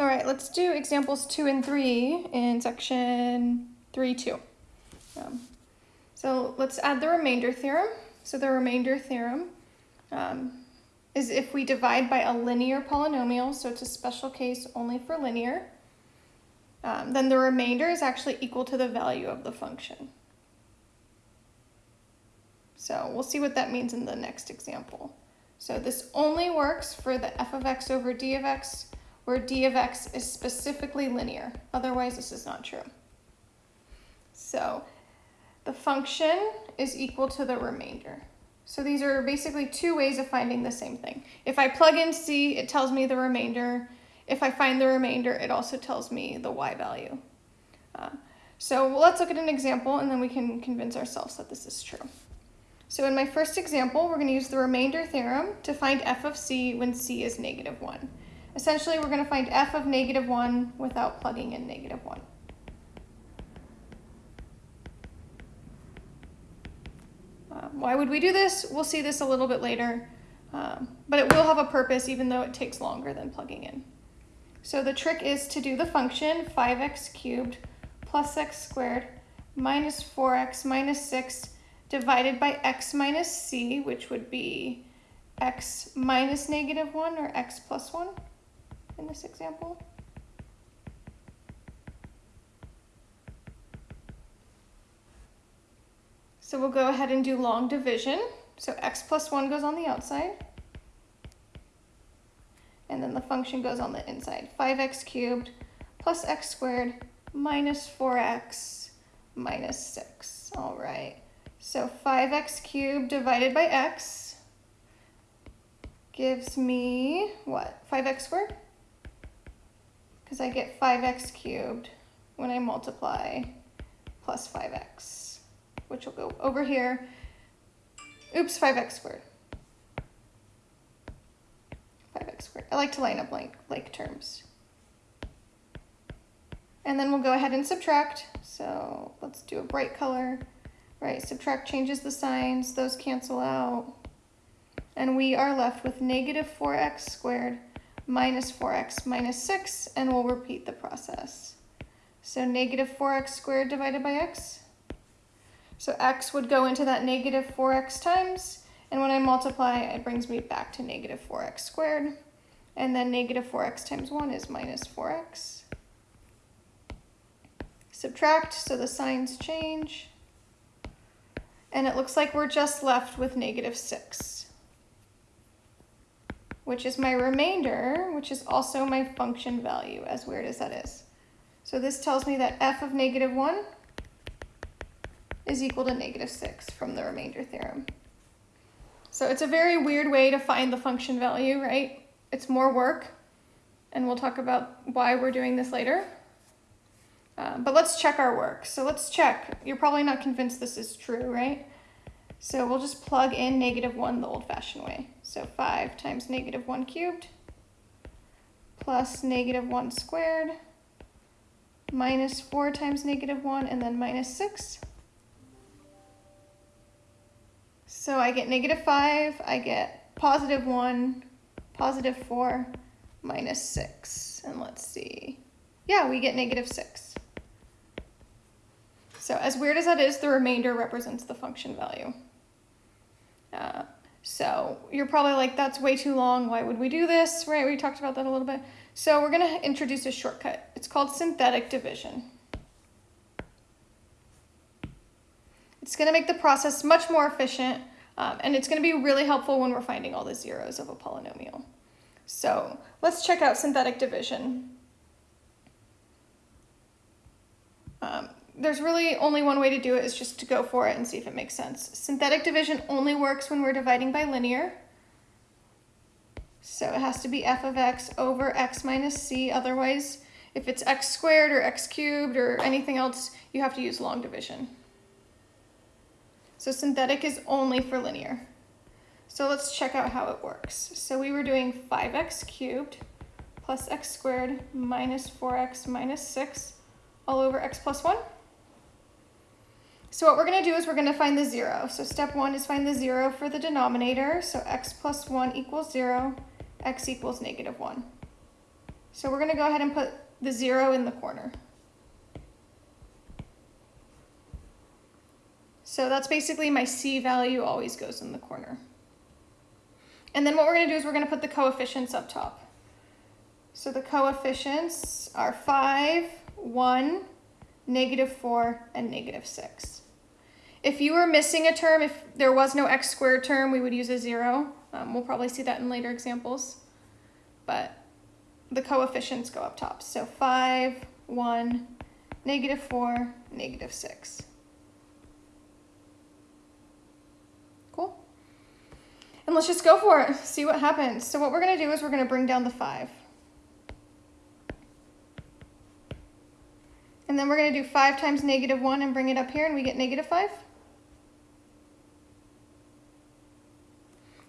All right, let's do examples two and three in section three two. Um, so let's add the remainder theorem. So the remainder theorem um, is if we divide by a linear polynomial, so it's a special case only for linear, um, then the remainder is actually equal to the value of the function. So we'll see what that means in the next example. So this only works for the f of x over d of x, where d of x is specifically linear. Otherwise, this is not true. So the function is equal to the remainder. So these are basically two ways of finding the same thing. If I plug in c, it tells me the remainder. If I find the remainder, it also tells me the y value. Uh, so let's look at an example and then we can convince ourselves that this is true. So in my first example, we're going to use the remainder theorem to find f of c when c is negative 1. Essentially, we're going to find f of negative 1 without plugging in negative 1. Uh, why would we do this? We'll see this a little bit later, um, but it will have a purpose even though it takes longer than plugging in. So the trick is to do the function 5x cubed plus x squared minus 4x minus 6 divided by x minus c, which would be x minus negative 1 or x plus 1 in this example. So we'll go ahead and do long division. So x plus 1 goes on the outside. And then the function goes on the inside. 5x cubed plus x squared minus 4x minus 6. All right. So 5x cubed divided by x gives me, what, 5x squared? Because I get 5x cubed when I multiply plus 5x, which will go over here. Oops, 5x squared. 5x squared. I like to line up like, like terms. And then we'll go ahead and subtract. So let's do a bright color. Right, subtract changes the signs, those cancel out. And we are left with negative 4x squared minus 4x minus 6, and we'll repeat the process. So negative 4x squared divided by x. So x would go into that negative 4x times, and when I multiply, it brings me back to negative 4x squared. And then negative 4x times 1 is minus 4x. Subtract, so the signs change and it looks like we're just left with negative 6, which is my remainder, which is also my function value, as weird as that is. So this tells me that f of negative 1 is equal to negative 6 from the remainder theorem. So it's a very weird way to find the function value, right? It's more work, and we'll talk about why we're doing this later. Uh, but let's check our work. So let's check. You're probably not convinced this is true, right? So we'll just plug in negative 1 the old-fashioned way. So 5 times negative 1 cubed plus negative 1 squared minus 4 times negative 1 and then minus 6. So I get negative 5, I get positive 1, positive 4, minus 6. And let's see. Yeah, we get negative 6. So as weird as that is, the remainder represents the function value. Uh, so you're probably like, that's way too long. Why would we do this? Right, we talked about that a little bit. So we're gonna introduce a shortcut. It's called synthetic division. It's gonna make the process much more efficient um, and it's gonna be really helpful when we're finding all the zeros of a polynomial. So let's check out synthetic division. Um, there's really only one way to do it is just to go for it and see if it makes sense. Synthetic division only works when we're dividing by linear. So it has to be f of x over x minus c. Otherwise, if it's x squared or x cubed or anything else, you have to use long division. So synthetic is only for linear. So let's check out how it works. So we were doing 5x cubed plus x squared minus 4x minus 6 all over x plus 1. So what we're going to do is we're going to find the 0. So step 1 is find the 0 for the denominator. So x plus 1 equals 0, x equals negative 1. So we're going to go ahead and put the 0 in the corner. So that's basically my C value always goes in the corner. And then what we're going to do is we're going to put the coefficients up top. So the coefficients are 5, 1, negative 4, and negative 6. If you were missing a term, if there was no x squared term, we would use a 0. Um, we'll probably see that in later examples. But the coefficients go up top. So 5, 1, negative 4, negative 6. Cool. And let's just go for it, see what happens. So what we're going to do is we're going to bring down the 5. And then we're going to do 5 times negative 1 and bring it up here, and we get negative 5.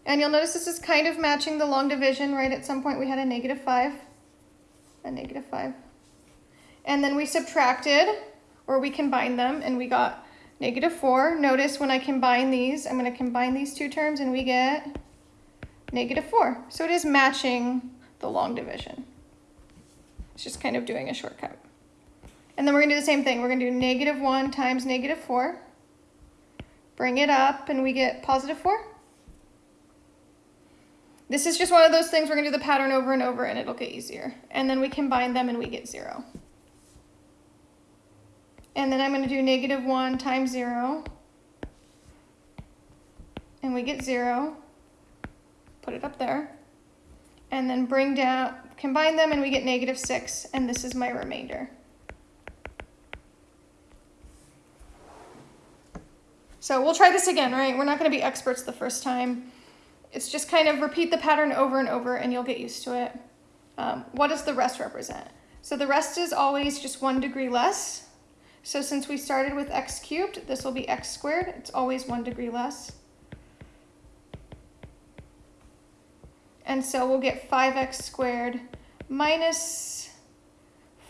And you'll notice this is kind of matching the long division, right? At some point we had a negative 5, a negative 5. And then we subtracted, or we combined them, and we got negative 4. Notice when I combine these, I'm going to combine these two terms, and we get negative 4. So it is matching the long division. It's just kind of doing a shortcut. And then we're going to do the same thing. We're going to do negative 1 times negative 4. Bring it up, and we get positive 4. This is just one of those things we're to do the pattern over and over, and it'll get easier. And then we combine them, and we get 0. And then I'm to do negative 1 times 0. And we get 0. Put it up there. And then bring down, combine them, and we get negative 6. And this is my remainder. So we'll try this again, right? We're not to be experts the first time. It's just kind of repeat the pattern over and over and you'll get used to it. Um, what does the rest represent? So the rest is always just one degree less. So since we started with x cubed, this will be x squared. It's always one degree less. And so we'll get 5x squared minus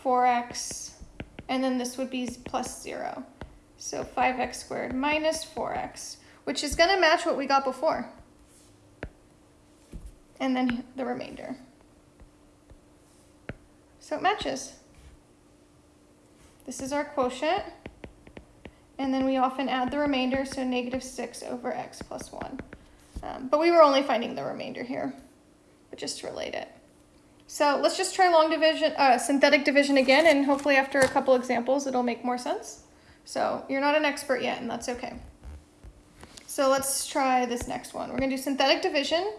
4x, and then this would be plus 0. So 5x squared minus 4x, which is going to match what we got before. And then the remainder. So it matches. This is our quotient. And then we often add the remainder, so negative 6 over x plus 1. Um, but we were only finding the remainder here, but just to relate it. So let's just try long division, uh, synthetic division again, and hopefully after a couple examples it'll make more sense. So you're not an expert yet, and that's okay. So let's try this next one. We're going to do synthetic division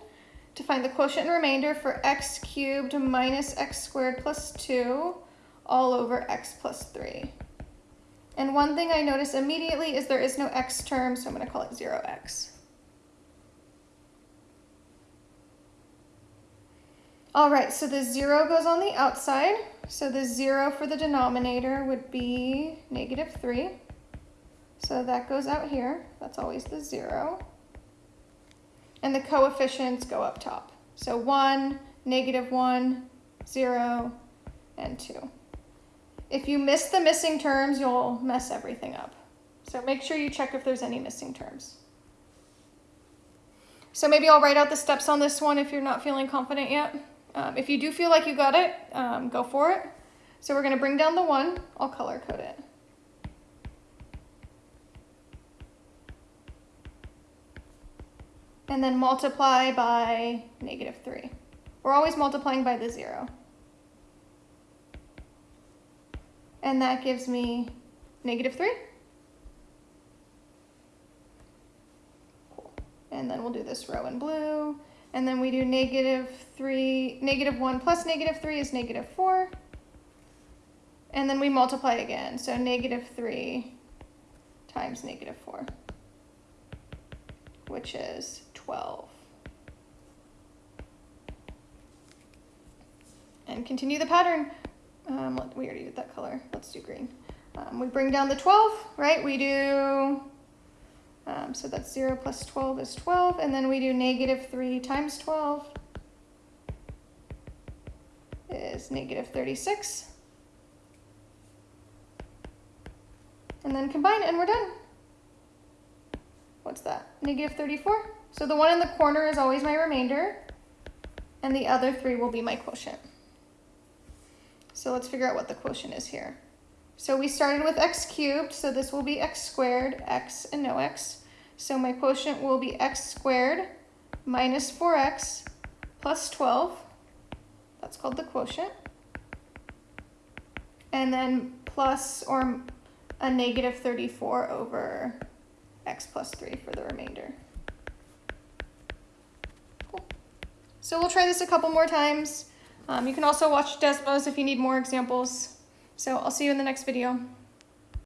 to find the quotient and remainder for x cubed minus x squared plus 2 all over x plus 3. And one thing I notice immediately is there is no x term, so I'm going to call it 0x. All right, so the 0 goes on the outside. So the 0 for the denominator would be negative 3. So that goes out here. That's always the 0. And the coefficients go up top. So 1, negative 1, 0, and 2. If you miss the missing terms, you'll mess everything up. So make sure you check if there's any missing terms. So maybe I'll write out the steps on this one if you're not feeling confident yet. Um, if you do feel like you got it, um, go for it. So we're going to bring down the 1. I'll color code it. And then multiply by negative 3. We're always multiplying by the 0. And that gives me negative 3. Cool. And then we'll do this row in blue. And then we do negative 3, negative 1 plus negative 3 is negative 4. And then we multiply again. So negative 3 times negative 4, which is 12. And continue the pattern. Um, we already did that color. Let's do green. Um, we bring down the 12, right? We do um, so that's 0 plus 12 is 12, and then we do negative 3 times 12 is negative 36. And then combine, and we're done. What's that? Negative 34. So the one in the corner is always my remainder, and the other three will be my quotient. So let's figure out what the quotient is here. So we started with x cubed, so this will be x squared, x and no x. So my quotient will be x squared minus 4x plus 12. That's called the quotient. And then plus or a negative 34 over x plus 3 for the remainder. Cool. So we'll try this a couple more times. Um, you can also watch Desmos if you need more examples. So I'll see you in the next video.